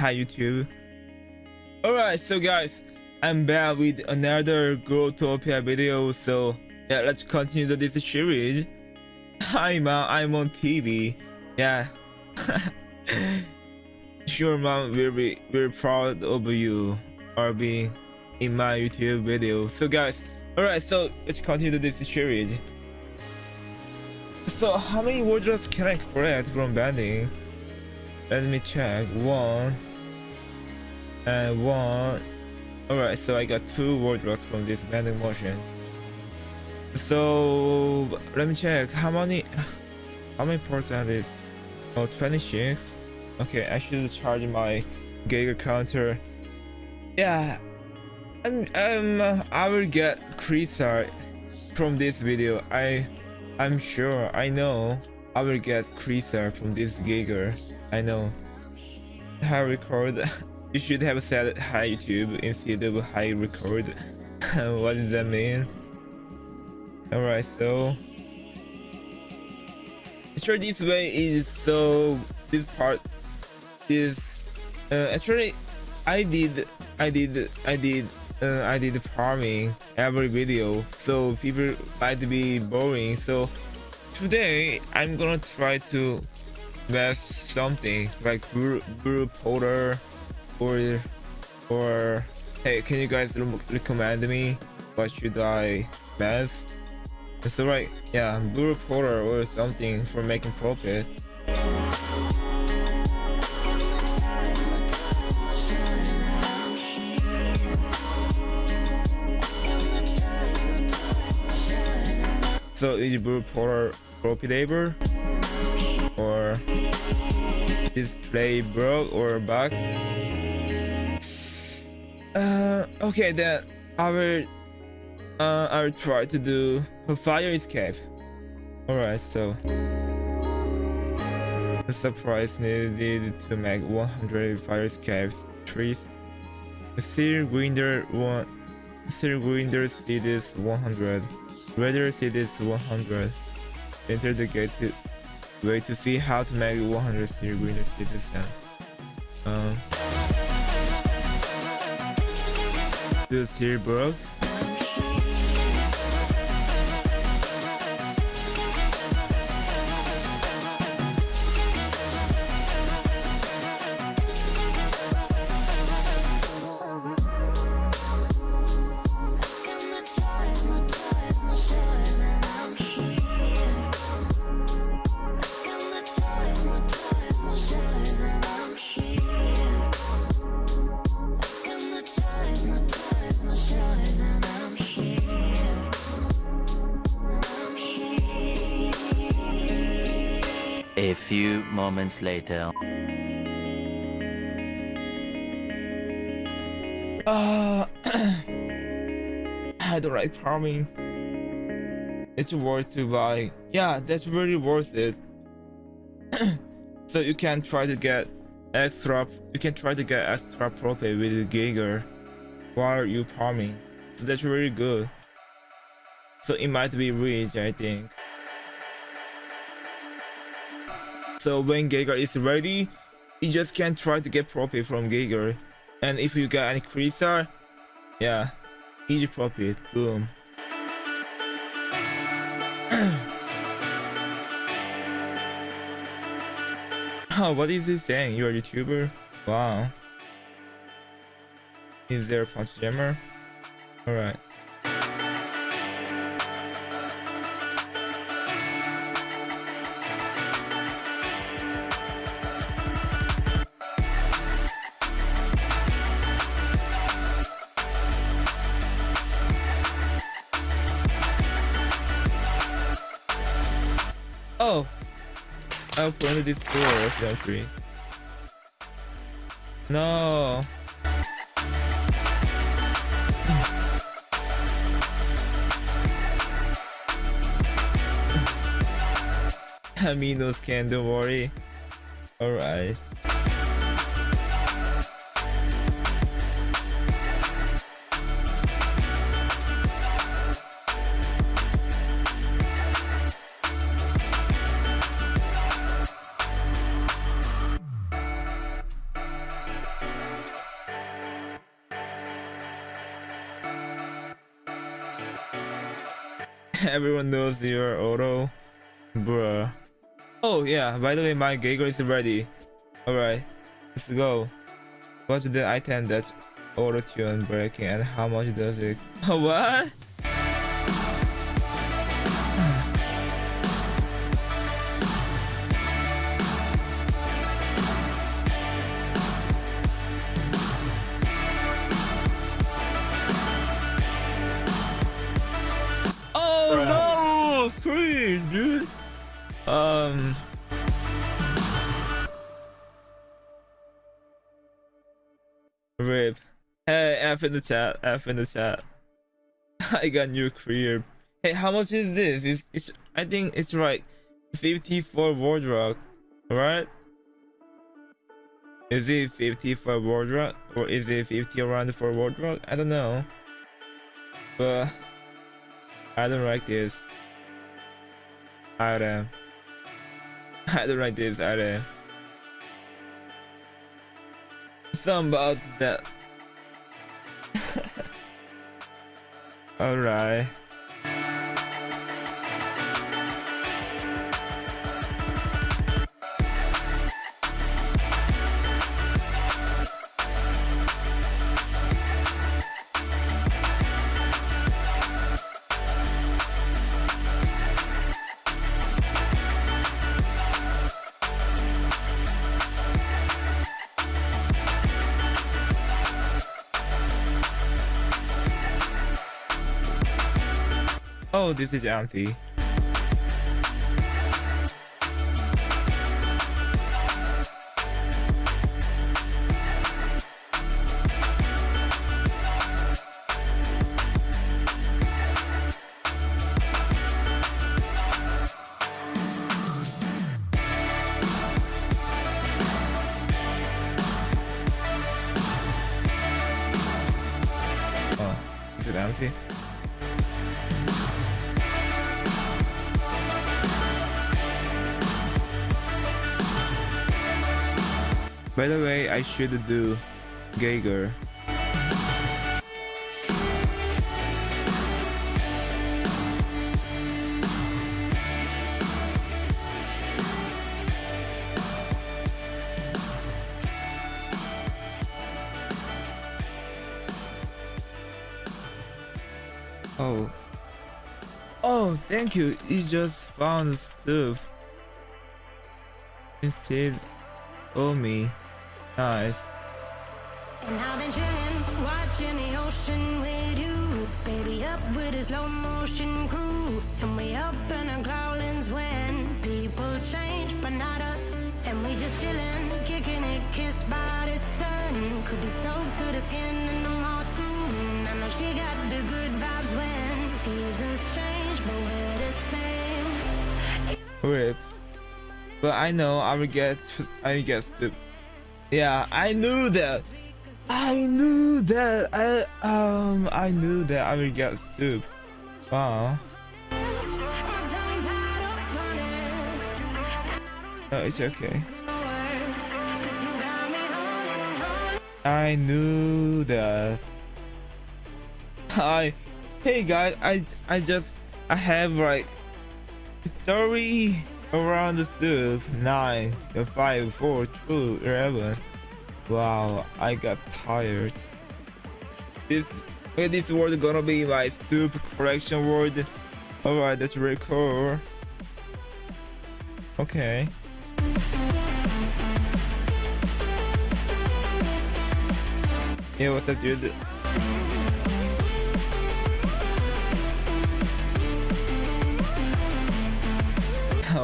hi YouTube. Alright, so guys, I'm back with another Growtopia video. So yeah, let's continue this series. Hi mom, I'm on TV. Yeah. sure mom will be very proud of you or being in my YouTube video. So guys, alright, so let's continue this series. So how many wardrobes can I collect from banding? Let me check. One and one. Alright, so I got two wardrobes from this vending motion. So let me check. How many how many percent is oh 26 okay I should charge my Geiger counter. Yeah. I'm, um I will get Creaser from this video. I I'm sure. I know. I will get Creaser from this Geiger. I know. I record you should have said hi YouTube instead of high record. What does that mean? Alright so actually this way is so this part is uh, actually I did I did I did uh, I did farming every video so people might be boring so today I'm gonna try to make something like brew, brew powder or or hey can you guys recommend me what should I mess it's alright yeah blue powder or something for making profit. So is blue powder profitable or display broke or bug? Uh, okay then I will uh, I will try to do a fire escape. Alright, so the surprise needed to make 100 fire escapes trees. Seal Grinder one Seal Grinder cities 100. Radar cities 100. Enter the gate wait to see how to make 100 Seal Grinder cities and um do Seal Brooks. A few moments later. Uh, I don't like farming. It's worth to buy. Yeah, that's really worth it. so you can try to get extra. You can try to get extra profit with Geiger while you farming. So that's really good. So it might be rich, I think. So when Geiger is ready, you just can't try to get profit from Geiger. And if you get any Creaser, yeah, easy profit, boom. what is he saying? You're a YouTuber? Wow. Is there a punch jammer? Alright. Oh, I opened this door eventually. No. Aminos can, don't worry. Alright. Everyone knows your auto. Bruh. Oh yeah, by the way, my Geiger is ready. Alright, let's go. What's the item that auto tune breaking and how much does it? what? Rip. Hey, F in the chat. F in the chat. I got new career. Hey, how much is this? It's, it's I think it's like 50 for wardrobe, right? Is it 50 for wardrobe or is it 50 around for wardrobe? I don't know. But I don't like this item. I don't like this item. Something about that. Alright. Oh, this is empty. By the way, I should do Geiger. Oh. Oh, thank you. You just found stuff. Instead, oh me. Nice. And I've been chillin', watching the ocean with you. Baby, up with a slow motion crew. And we up in our growlings when people change, but not us. And we just chillin', kicking it, kissed by the sun. Could be soaked to the skin in the mall soon. I know she got the good vibes when seasons change, but we're the same. Rip. But I know I will get I will get stupid. Yeah, I knew that. I knew that. I um I knew that I will get stupid. Wow. No, it's okay. I knew that. I hey guys, I I just I have like story around the nine, the five, four, two, eleven. Wow, I got tired. This this word gonna be my stoop correction word. Alright, that's really cool. Okay. What's up, dude?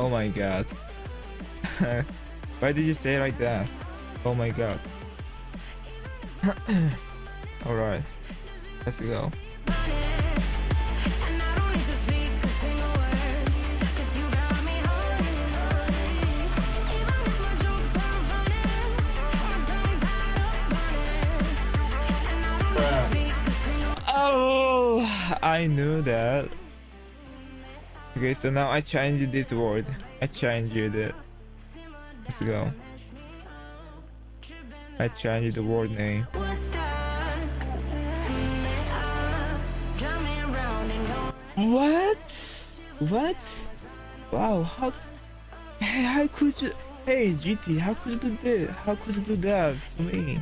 Oh my god. Why did you say like that? Oh my god. Alright. Let's go. Oh, I knew that. Okay, so now I changed this word. I changed it. Let's go. I changed the word name. What? What? Wow, how hey, how could you hey GT, how could you do this? How could you do that to me?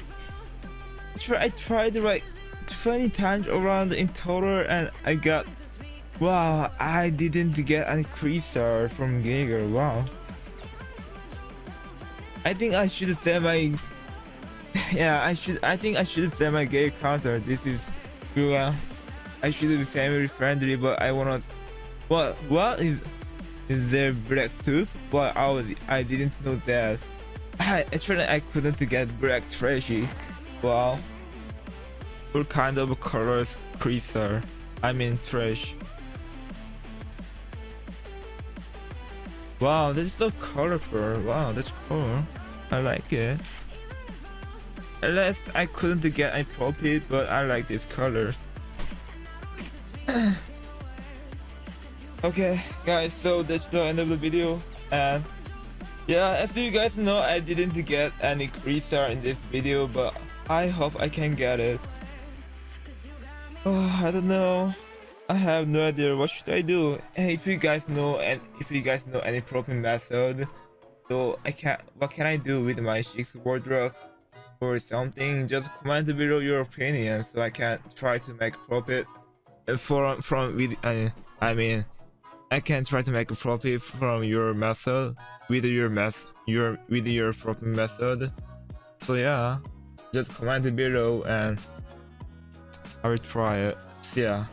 I tried like 20 times around in total and I got wow I didn't get any creaser from Geiger wow. I think I should set my yeah I should I think I should set my gay counter. This is well uh, I should be family friendly but I wanna what what is is there black too but I was, I didn't know that. I actually I couldn't get black trashy. Wow. What kind of colors creaser. I mean trash Wow, this is so colorful. Wow, that's cool. I like it. Unless I couldn't get a profit, but I like these colors. okay, guys, so that's the end of the video. And yeah, as you guys know, I didn't get any creaser in this video, but I hope I can get it. Oh, I don't know. I have no idea what should I do. And if you guys know and if you guys know any proper method, so I can what can I do with my six wardrobes or something? Just comment below your opinion so I can try to make profit from from with I mean I can try to make a profit from your method with your mess your with your proper method. So yeah, just comment below and I will try it. See ya.